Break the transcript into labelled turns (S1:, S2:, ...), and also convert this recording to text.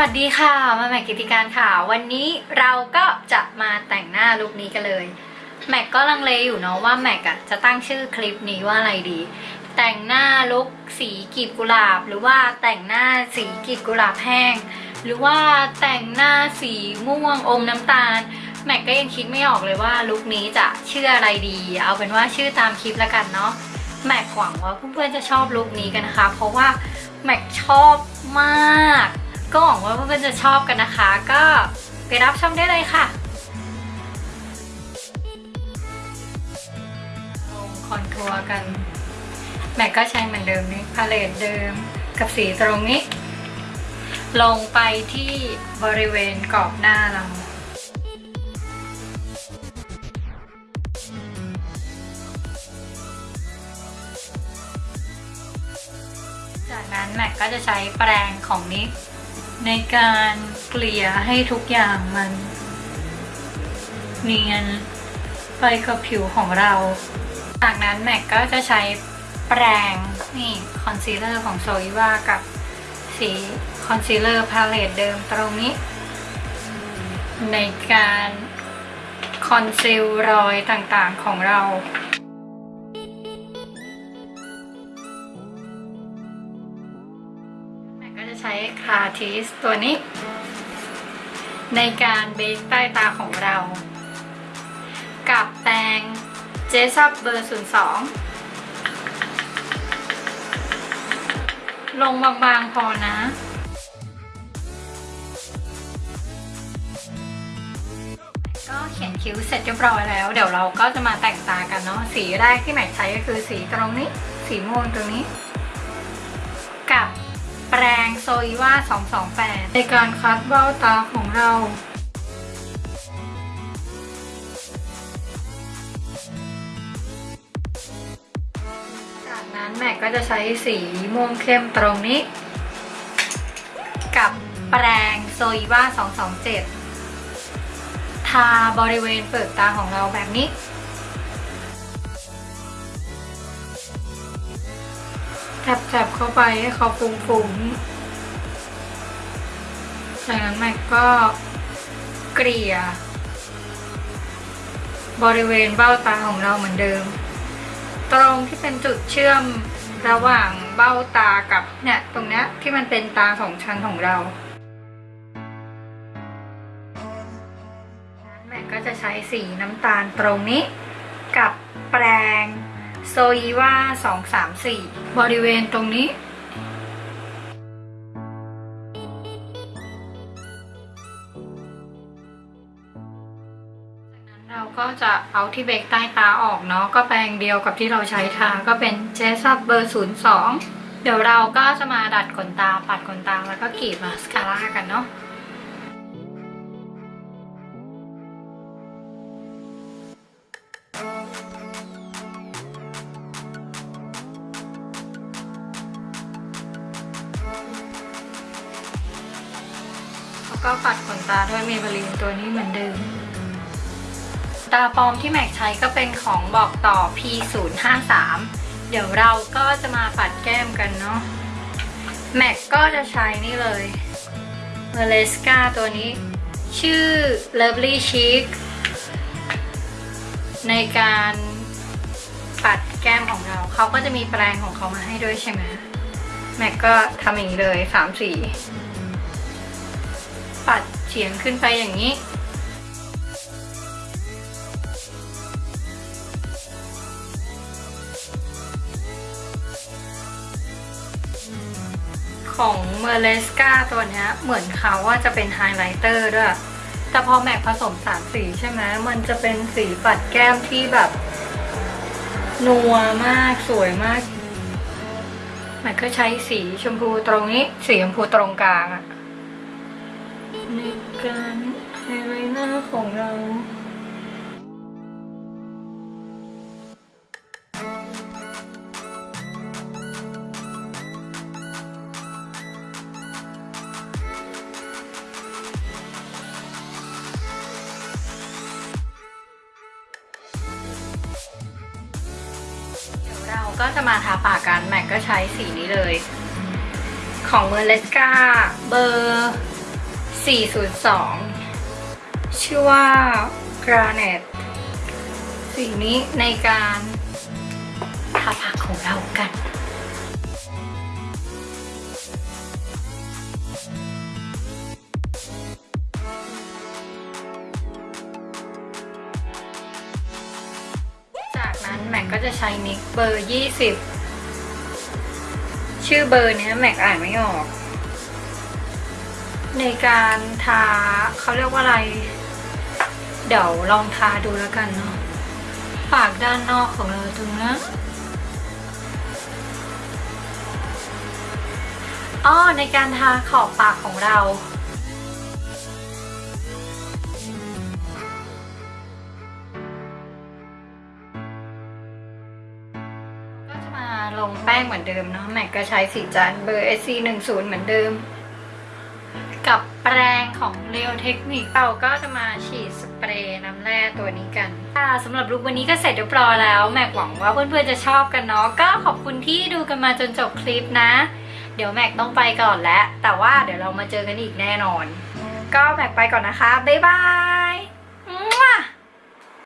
S1: วัสดีค่ะ มาแม็กกิติการค่ะ วันนี้เราก็จะมาแต่งหน้าลุคนี้กันเลย แม็กก็ลังเลอยู่เนาะว่าแม็กอะจะตั้งชื่อคลิปนี้ว่าอะไรดี แต่งหน้าลุคสีกลีบกุหลาบ หรือว่าแต่งหน้าสีกลีบกุหลาบแห้ง หรือว่าแต่งหน้าสีม่วงอมน้ำตาล แม็กก็ยังคิดไม่ออกเลยว่าลุคนี้จะชื่ออะไรดี เอาเป็นว่าชื่อตามคลิปแล้วกันเนาะ แม็กหวังว่าเพื่อนๆจะชอบลุคนี้กันนะคะ เพราะว่าแม็กชอบมาก ก็หวังว่าเพื่อนๆจะชอบกันนะคะ ก็ไปรับชมได้เลยค่ะลง contour กัน แม็กก็ใช้เหมือนเดิมนี่ palette เดิมกับสีตรงนี้ ลงไปที่บริเวณกรอบหน้าเราจากนั้นแม็กก็จะใช้แปรงของ NYX ในการเกลี่ยให้ทุกอย่างมัน เนียนไปกับผิวของเรา จากนั้นแม็กก็จะใช้แปรงนี่คอนซีลเลอร์ของ Zoeva กับสี concealer palette เดิมตรงนี้ ในการ conceal รอยต่างๆของเรา จะใช้คาทิสตัวนี้ ในการเบสใต้ตาของเรา กับแปรงเจสับเบอร์ 02 ลงบางๆพอนะก็เขียนคิ้วเสร็จเรียบร้อยแล้ว เดี๋ยวเราก็จะมาแต่งตากันเนาะสีแรกที่แม็กใช้ก็คือสีตรงนี้ สีม่วงตรงนี้ กับ แปรงโซอีว่า228 ในการคัดเบ้าตาของเราจากนั้นแม็กก็จะใช้สีม่วงเข้มตรงนี้ กับแปรงโซอีว่า227 ทาบริเวณเปลือกตาของเราแบบนี้ แทบๆเข้าไปให้เขาฟุ้งๆ จากนั้นแม็กก็เกลี่ย บริเวณเบ้าตาของเราเหมือนเดิม ตรงที่เป็นจุดเชื่อมระหว่างเบ้าตากับเนี่ยตรงเนี้ยที่มันเป็นตาสองชั้นของเราแม็กก็จะใช้สีน้ำตาลตรงนี้ กับแปรง โซอีว่า234 บริเวณตรงนี้จากนั้นเราก็จะเอาที่เบรกใต้ตาออกเนาะ ก็แปรงเดียวกับที่เราใช้ทา ก็เป็นเจสับเบอร์ 02 เดี๋ยวเราก็จะมาดัดขนตา ปัดขนตา แล้วก็กรีดมาสคาร่ากันเนาะ ก็ปัดขนตาด้วยเมเบลีนตัวนี้เหมือนเดิม ตาปลอมที่แม็กใช้ก็เป็นของบอกต่อ P053 เดี๋ยวเราก็จะมาปัดแก้มกันเนาะ แม็กก็จะใช้นี่เลยเมเลสกาตัวนี้ ชื่อ Lovely Chic ในการปัดแก้มของเรา เขาก็จะมีแปรงของเขามาให้ด้วยใช่ไหมแม็กก็ทำอย่างนี้เลยสามสี ปัดเฉียงขึ้นไปอย่างนี้ ของเมเลสกาตัวนี้เหมือนเขาว่าจะเป็น highlighter ด้วย แต่พอแม็กผสมสามสีใช่ไหมมันจะเป็นสีปัดแก้มที่แบบ นัวมากสวยมากแม็กก็ใช้สีชมพูตรงนี้ สีชมพูตรงกลางอะ การไฮไลท์หน้าของเราเดี๋ยวเราก็จะมาทาปากกัน แม็กก็ใช้สีนี้เลย ของเมอร์เลสกาเบอร์ 402 ชื่อว่า Granite สิ่งนี้ในการทาปากของเรากันจากนั้นแม็กก็จะใช้นิกเบอร์ 20 ชื่อเบอร์เนี้ยแม็กอ่านไม่ออก ในการทาเขาเรียกว่าอะไร เดี๋ยวลองทาดูแล้วกันเนาะปากด้านนอกของเราตรงนะอ้อในการทาขอบปากของเราก็จะมาลงแป้งเหมือนเดิมเนาะแม็กก็ใช้สีจานเบอร์ SC 1 0 เหมือนเดิม แปรงของเรียวเทคนิคเราก็จะมาฉีดสเปรย์น้ำแร่ตัวนี้กันค่ะสำหรับลุควันนี้ก็เสร็จเรียบร้อยแล้ว แม็กหวังว่าเพื่อนๆจะชอบกันเนาะก็ขอบคุณที่ดูกันมาจนจบคลิปนะ เดี๋ยวแม็กต้องไปก่อนแล้วแต่ว่าเดี๋ยวเรามาเจอกันอีกแน่นอน ก็แม็กไปก่อนนะคะบ๊ายบาย